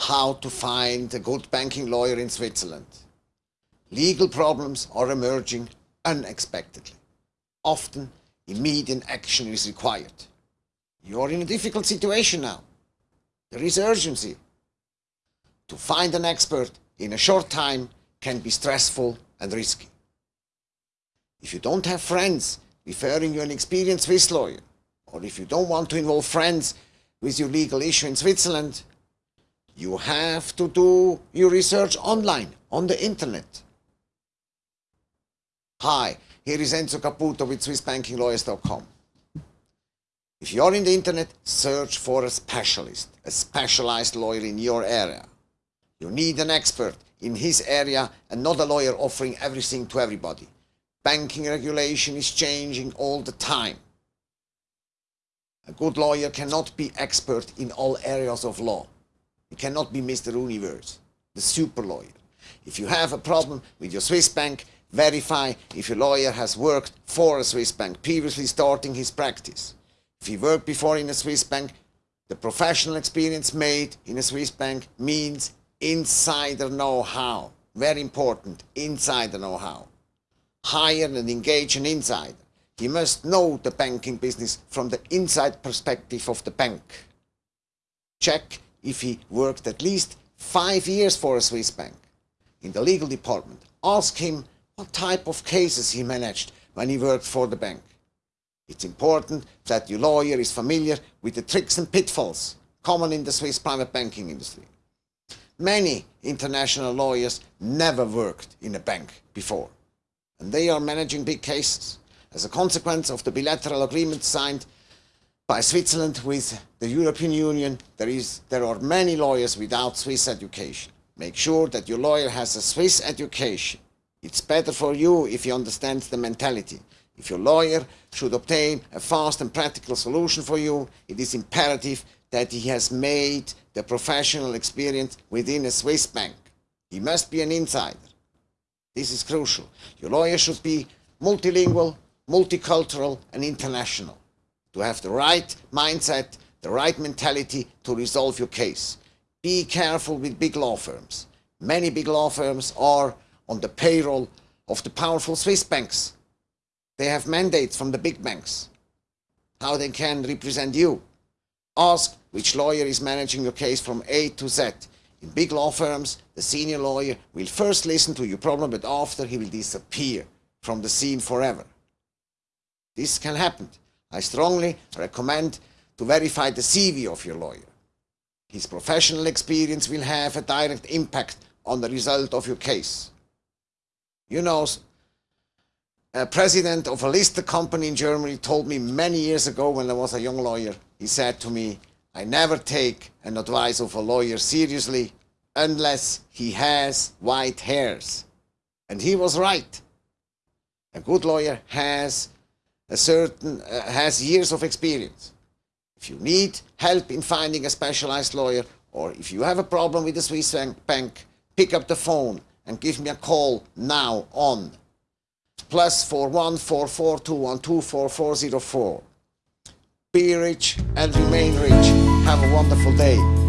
how to find a good banking lawyer in Switzerland. Legal problems are emerging unexpectedly. Often, immediate action is required. You are in a difficult situation now. There is urgency. To find an expert in a short time can be stressful and risky. If you don't have friends referring you an experienced Swiss lawyer, or if you don't want to involve friends with your legal issue in Switzerland, you have to do your research online, on the internet. Hi, here is Enzo Caputo with SwissBankingLawyers.com. If you're in the internet, search for a specialist, a specialized lawyer in your area. You need an expert in his area and not a lawyer offering everything to everybody. Banking regulation is changing all the time. A good lawyer cannot be expert in all areas of law. He cannot be Mr. Universe, the super lawyer. If you have a problem with your Swiss bank, verify if your lawyer has worked for a Swiss bank, previously starting his practice. If he worked before in a Swiss bank, the professional experience made in a Swiss bank means insider know-how. Very important, insider know-how. Hire and engage an insider. He must know the banking business from the inside perspective of the bank. Check if he worked at least five years for a Swiss bank. In the legal department, ask him what type of cases he managed when he worked for the bank. It's important that your lawyer is familiar with the tricks and pitfalls common in the Swiss private banking industry. Many international lawyers never worked in a bank before, and they are managing big cases as a consequence of the bilateral agreement signed by Switzerland with the European Union, there, is, there are many lawyers without Swiss education. Make sure that your lawyer has a Swiss education. It's better for you if he understands the mentality. If your lawyer should obtain a fast and practical solution for you, it is imperative that he has made the professional experience within a Swiss bank. He must be an insider. This is crucial. Your lawyer should be multilingual, multicultural and international. To have the right mindset, the right mentality to resolve your case. Be careful with big law firms. Many big law firms are on the payroll of the powerful Swiss banks. They have mandates from the big banks. How they can represent you. Ask which lawyer is managing your case from A to Z. In big law firms, the senior lawyer will first listen to your problem, but after he will disappear from the scene forever. This can happen. I strongly recommend to verify the CV of your lawyer. His professional experience will have a direct impact on the result of your case. You know, a president of a listed company in Germany told me many years ago when I was a young lawyer, he said to me, I never take an advice of a lawyer seriously unless he has white hairs. And he was right. A good lawyer has a certain, uh, has years of experience. If you need help in finding a specialized lawyer, or if you have a problem with the Swiss bank, pick up the phone and give me a call now on plus 4144212444. Be rich and remain rich. Have a wonderful day.